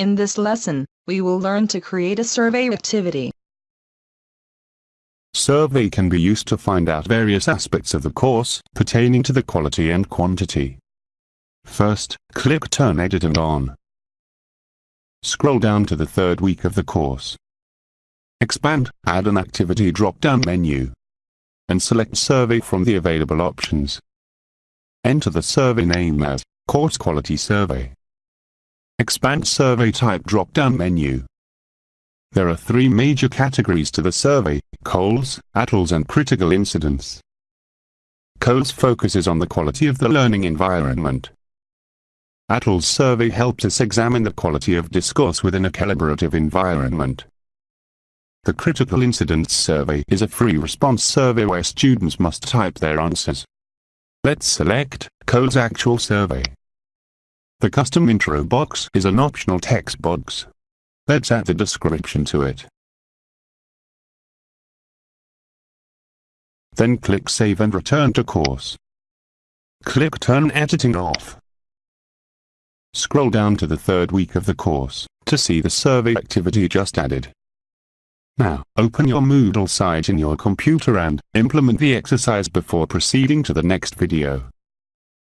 In this lesson, we will learn to create a survey activity. Survey can be used to find out various aspects of the course pertaining to the quality and quantity. First, click Turn Edit and On. Scroll down to the third week of the course. Expand, add an activity drop-down menu. And select Survey from the available options. Enter the survey name as Course Quality Survey. Expand Survey Type drop-down menu. There are three major categories to the survey, COLLES, ATTLS and critical incidents. COLLES focuses on the quality of the learning environment. ATTLS survey helps us examine the quality of discourse within a collaborative environment. The Critical Incidents Survey is a free response survey where students must type their answers. Let's select COLLES Actual Survey. The custom intro box is an optional text box. Let's add the description to it. Then click Save and return to course. Click Turn Editing off. Scroll down to the third week of the course to see the survey activity just added. Now, open your Moodle site in your computer and implement the exercise before proceeding to the next video.